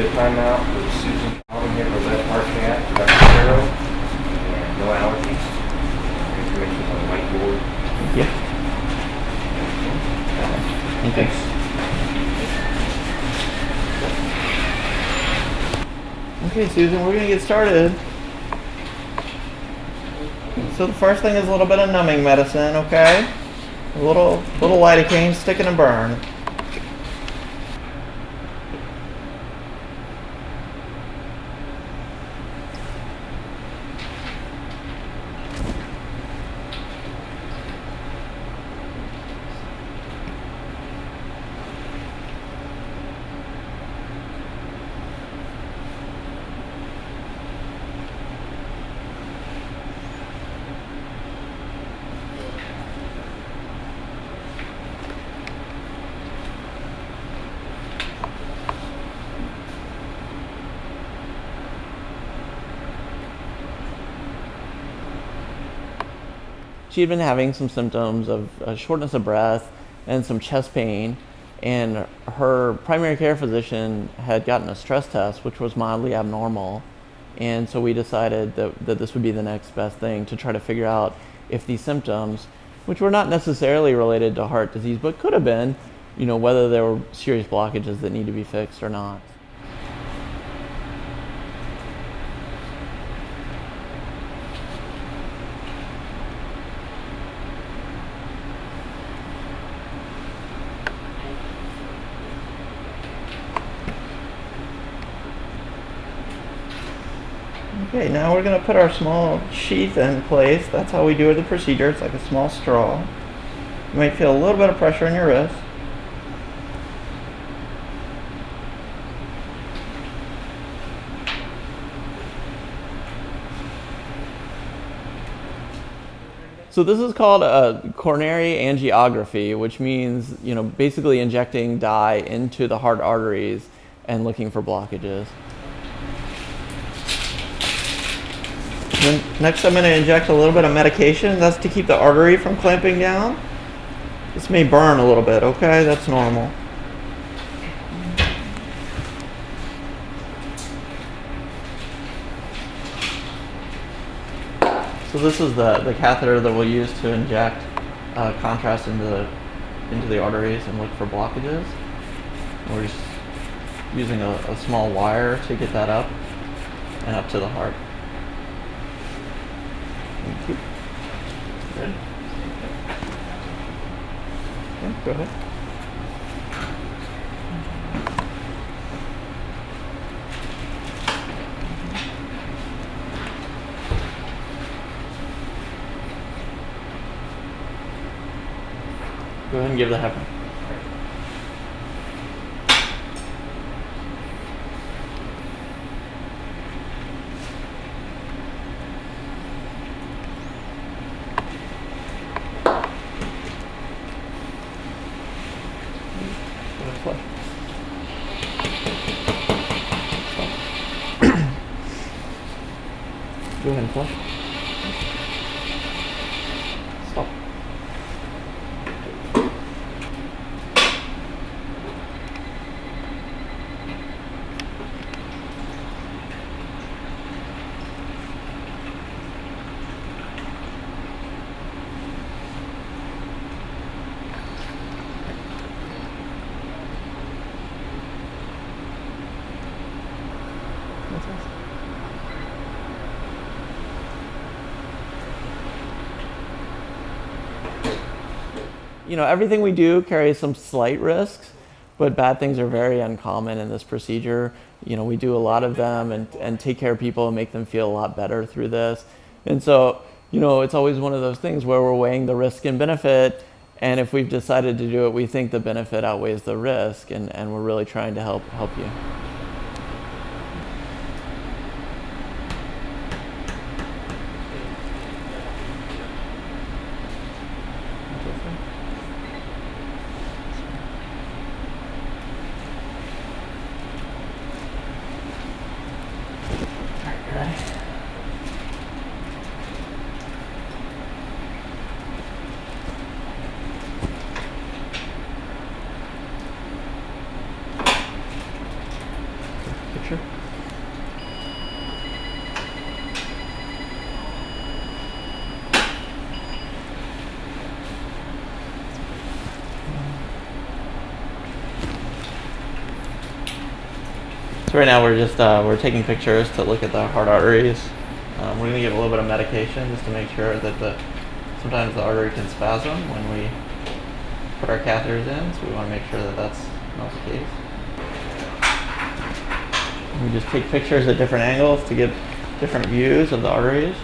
Everybody ready timeout with Susan Calvin here, Rosette Park Cat, Dr. Carroll, and no allergies. Information on the whiteboard. Yeah. Okay. Okay, Susan, we're gonna get started. So the first thing is a little bit of numbing medicine, okay? A little little lidocaine, stick and a burn. She had been having some symptoms of uh, shortness of breath and some chest pain and her primary care physician had gotten a stress test which was mildly abnormal. And so we decided that, that this would be the next best thing to try to figure out if these symptoms which were not necessarily related to heart disease but could have been you know whether there were serious blockages that need to be fixed or not Okay, now we're going to put our small sheath in place. That's how we do it the procedure. It's like a small straw. You might feel a little bit of pressure in your wrist. So this is called a coronary angiography, which means, you know, basically injecting dye into the heart arteries and looking for blockages. Then next I'm going to inject a little bit of medication. That's to keep the artery from clamping down. This may burn a little bit, okay? That's normal. So this is the, the catheter that we'll use to inject uh, contrast into the, into the arteries and look for blockages. We're just using a, a small wire to get that up and up to the heart. Thank you. Yeah, go ahead. Go ahead and give the heparin. Go ahead you know, everything we do carries some slight risks, but bad things are very uncommon in this procedure. You know, we do a lot of them and, and take care of people and make them feel a lot better through this. And so, you know, it's always one of those things where we're weighing the risk and benefit. And if we've decided to do it, we think the benefit outweighs the risk, and, and we're really trying to help help you. So right now we're just uh, we're taking pictures to look at the heart arteries. Um, we're gonna give a little bit of medication just to make sure that the sometimes the artery can spasm when we put our catheters in, so we want to make sure that that's not the case. We just take pictures at different angles to get different views of the arteries.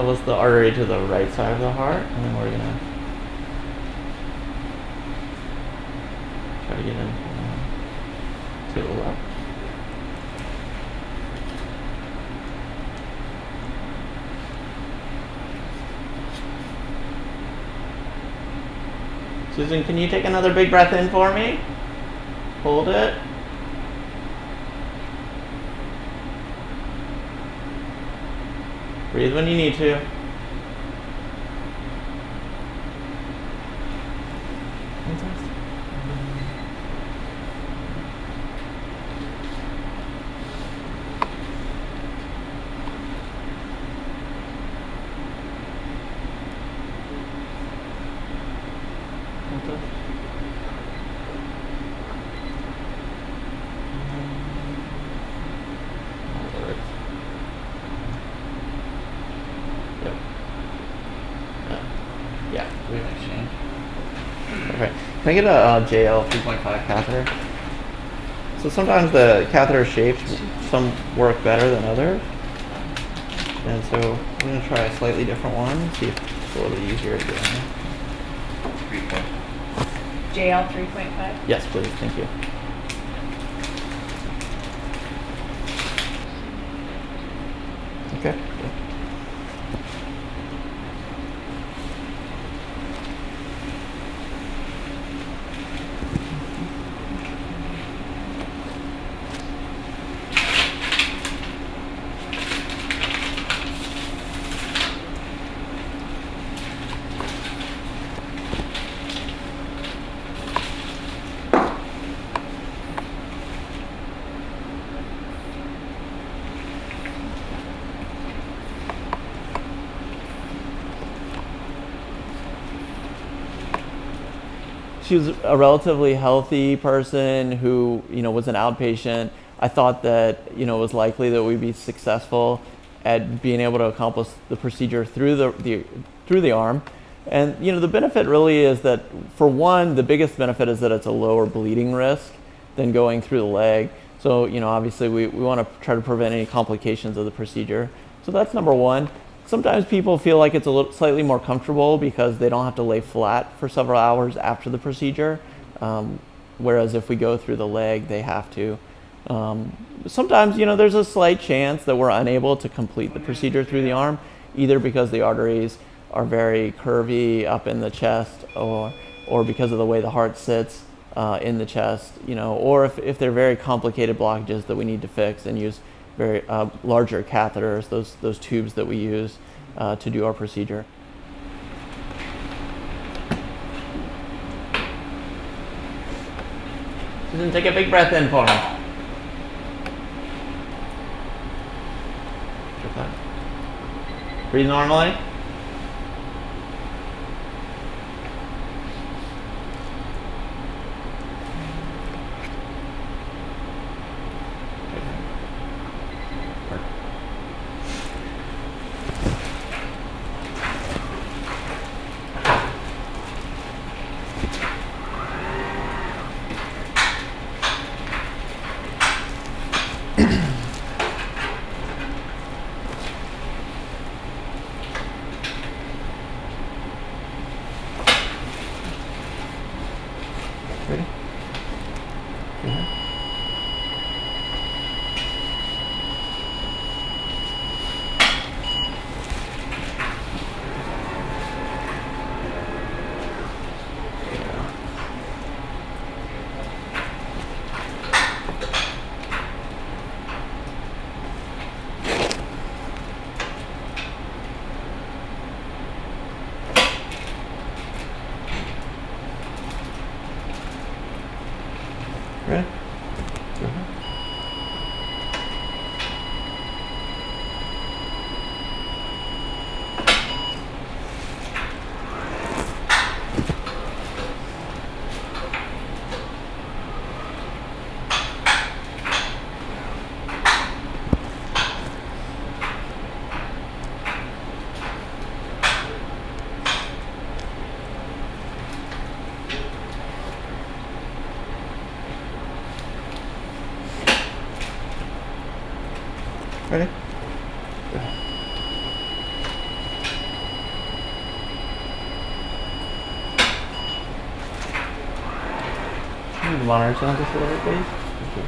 Was the artery to the right side of the heart, and then we're gonna try to get in uh, to the left. Susan, can you take another big breath in for me? Hold it. Breathe when you need to. Fantastic. Fantastic. That works. Yep. Yeah. Yeah, we have exchange. Okay. Can I get a uh, JL 3.5 catheter? So sometimes the catheter shapes, some work better than others. And so I'm going to try a slightly different one, see if it's a little bit easier to get in there. Three point. JL 3.5. Yes, please. Thank you. Okay. good. She was a relatively healthy person who you know was an outpatient. I thought that you know it was likely that we'd be successful at being able to accomplish the procedure through the, the through the arm. And you know the benefit really is that for one the biggest benefit is that it's a lower bleeding risk than going through the leg. So you know obviously we, we want to try to prevent any complications of the procedure. So that's number one Sometimes people feel like it's a little slightly more comfortable because they don't have to lay flat for several hours after the procedure. Um, whereas if we go through the leg, they have to. Um, sometimes, you know, there's a slight chance that we're unable to complete the procedure through the arm, either because the arteries are very curvy up in the chest or, or because of the way the heart sits uh, in the chest, you know, or if, if they're very complicated blockages that we need to fix and use very uh, larger catheters, those, those tubes that we use uh, to do our procedure. Susan, take a big breath in for me. Breathe normally. Ready? right? Monitor sound just a little bit, please? Thank you.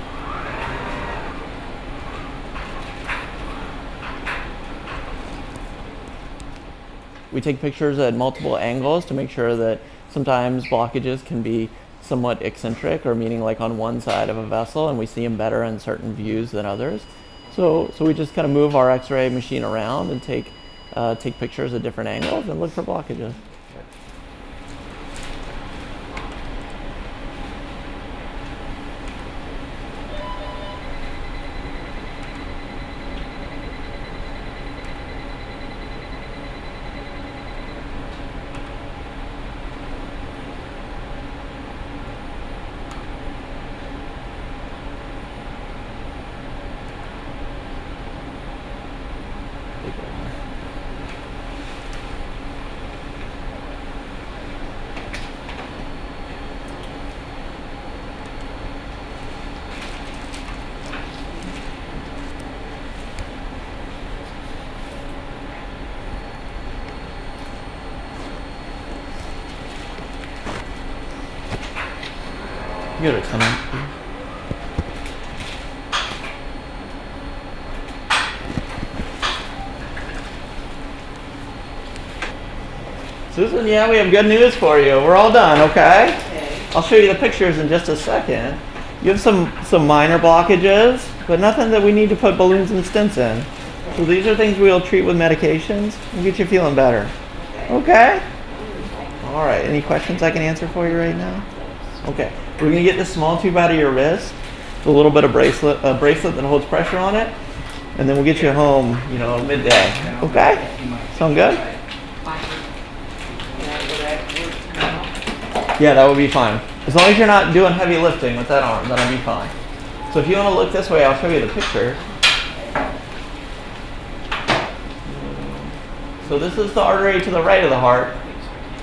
We take pictures at multiple angles to make sure that sometimes blockages can be somewhat eccentric or meaning like on one side of a vessel and we see them better in certain views than others. So, so we just kind of move our x-ray machine around and take, uh, take pictures at different angles and look for blockages. You go to 10 minutes, please. Susan, yeah, we have good news for you. We're all done, okay? I'll show you the pictures in just a second. You have some, some minor blockages, but nothing that we need to put balloons and stents in. So these are things we'll treat with medications and get you feeling better. Okay? All right, any questions I can answer for you right now? Okay, we're gonna get this small tube out of your wrist, a little bit of bracelet, a bracelet that holds pressure on it, and then we'll get you home, you know, midday. Okay? Sound good? Yeah, that would be fine. As long as you're not doing heavy lifting with that arm, that'll be fine. So if you want to look this way, I'll show you the picture. So this is the artery to the right of the heart.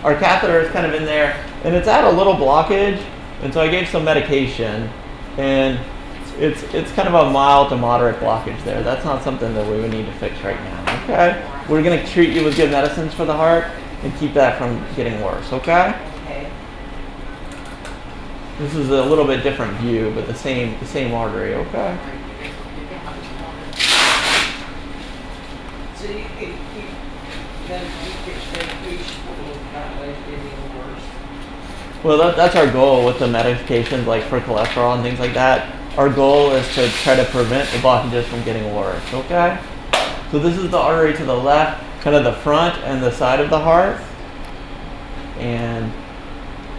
Our catheter is kind of in there, and it's at a little blockage, and so I gave some medication, and it's it's kind of a mild to moderate blockage there. That's not something that we would need to fix right now. Okay, we're gonna treat you with good medicines for the heart and keep that from getting worse. Okay. Okay. This is a little bit different view, but the same the same artery. Okay. So you could keep, then you could say fish will not let it any worse. Well, that, that's our goal with the medications, like for cholesterol and things like that. Our goal is to try to prevent the blockages from getting worse. Okay. So this is the artery to the left, kind of the front and the side of the heart, and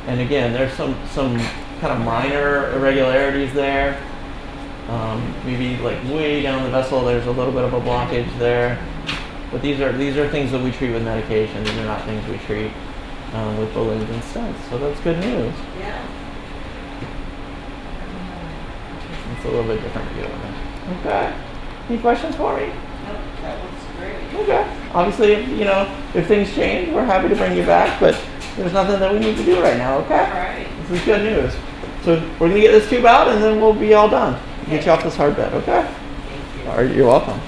and again, there's some some kind of minor irregularities there. Um, maybe like way down the vessel, there's a little bit of a blockage there. But these are these are things that we treat with medication. These are not things we treat um, with balloons and stents. So that's good news. Yeah. It's a little bit different view of it. Okay. Any questions for me? No, that looks great. Okay. Obviously, if, you know, if things change, we're happy to bring you back, but there's nothing that we need to do right now, okay? right. This is good news. So we're gonna get this tube out and then we'll be all done. Get you off this hard bed, okay? Thank you. All right, you're welcome.